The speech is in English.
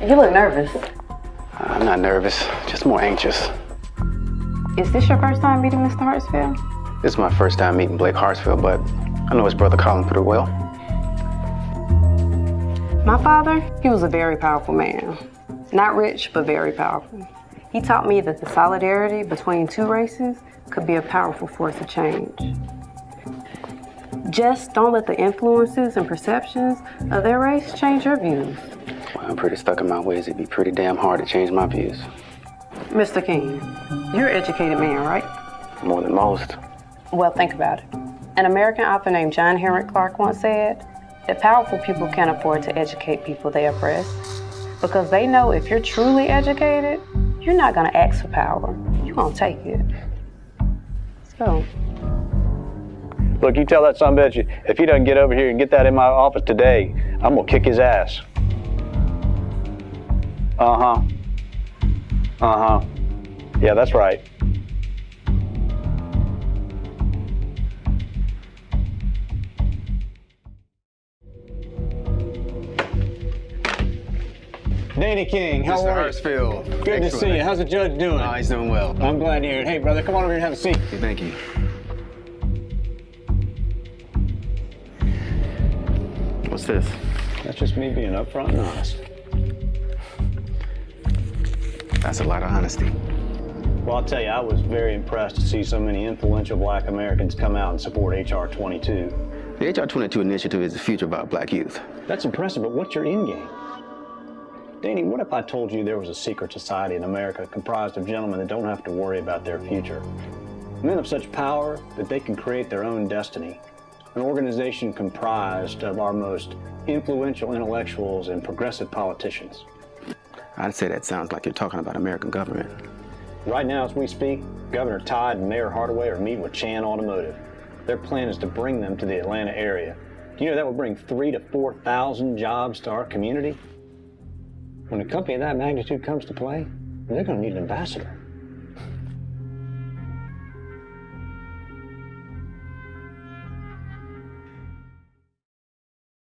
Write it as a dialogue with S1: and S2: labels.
S1: You look nervous.
S2: I'm not nervous, just more anxious.
S1: Is this your first time meeting Mr. Hartsfield?
S2: This is my first time meeting Blake Hartsfield, but I know his brother Colin pretty well.
S1: My father, he was a very powerful man. Not rich, but very powerful. He taught me that the solidarity between two races could be a powerful force of change. Just don't let the influences and perceptions of their race change your views.
S2: Well, I'm pretty stuck in my ways. It'd be pretty damn hard to change my views.
S1: Mr. King, you're an educated man, right?
S2: More than most.
S1: Well, think about it. An American author named John Henrik Clarke once said that powerful people can't afford to educate people they oppress because they know if you're truly educated, you're not going to ask for power. You're going to take it. Let's go.
S3: Look, you tell that son bitch if he doesn't get over here and get that in my office today, I'm gonna kick his ass. Uh huh. Uh huh. Yeah, that's right. Danny King, how
S2: Mr.
S3: are you?
S2: Hartsfield.
S3: Good to see you. How's the judge doing?
S2: Oh, he's doing well.
S3: I'm glad to hear it. Hey, brother, come on over here and have a seat.
S2: Thank you. What's this?
S3: That's just me being upfront and honest.
S2: That's a lot of honesty.
S3: Well, I'll tell you, I was very impressed to see so many influential black Americans come out and support H.R. 22.
S2: The HR 22 initiative is the future of our black youth.
S3: That's impressive, but what's your end game? Danny, what if I told you there was a secret society in America comprised of gentlemen that don't have to worry about their future? Men of such power that they can create their own destiny. An organization comprised of our most influential intellectuals and progressive politicians.
S2: I'd say that sounds like you're talking about American government.
S3: Right now, as we speak, Governor Todd and Mayor Hardaway are meeting with Chan Automotive. Their plan is to bring them to the Atlanta area. Do you know that would bring three to 4,000 jobs to our community? When a company of that magnitude comes to play, they're going to need an ambassador.